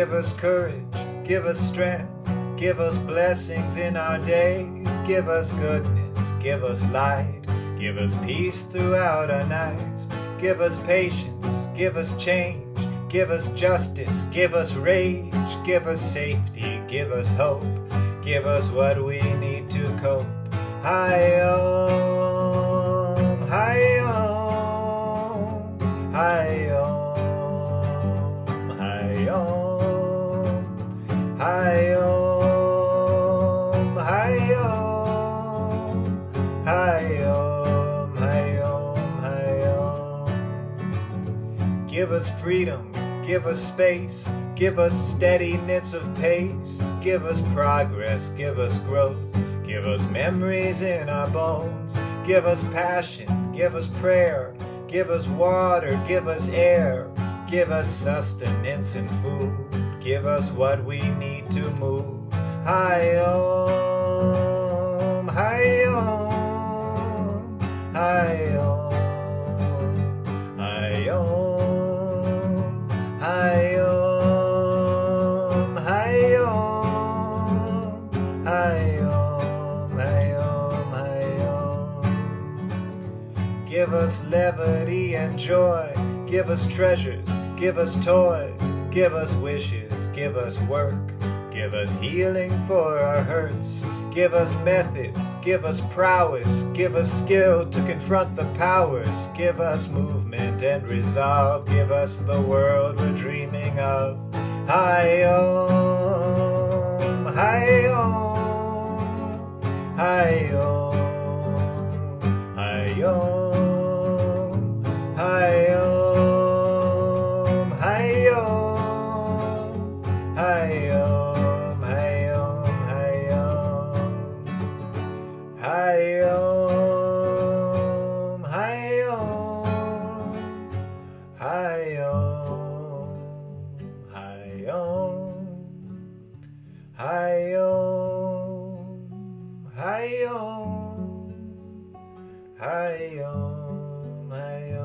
Give us courage, give us strength, give us blessings in our days, give us goodness, give us light. Give us peace throughout our nights. Give us patience. Give us change. Give us justice. Give us rage. Give us safety. Give us hope. Give us what we need to cope. Hayom, hayom, hayom, hayom, hayom, Give us freedom, give us space, give us steadiness of pace, give us progress, give us growth, give us memories in our bones, give us passion, give us prayer, give us water, give us air, give us sustenance and food, give us what we need to move. Hayom, Give us levity and joy. Give us treasures. Give us toys. Give us wishes. Give us work. Give us healing for our hurts. Give us methods. Give us prowess. Give us skill to confront the powers. Give us movement and resolve. Give us the world we're dreaming of. Hayom, hayom, hayom, hayom, Hi om, hayom, hi om, hayom, hi om, hayom, hi om, hayom.